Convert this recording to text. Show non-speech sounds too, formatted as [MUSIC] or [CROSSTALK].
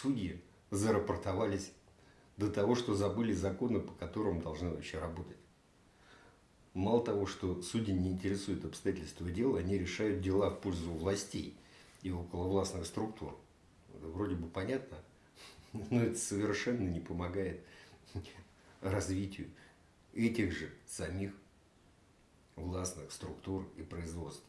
судьи зарапортовались до того, что забыли законы, по которым должны вообще работать. Мало того, что судьи не интересуют обстоятельства дела, они решают дела в пользу властей и околовластных структур. Это вроде бы понятно, [LAUGHS] но это совершенно не помогает [LAUGHS] развитию этих же самих властных структур и производств.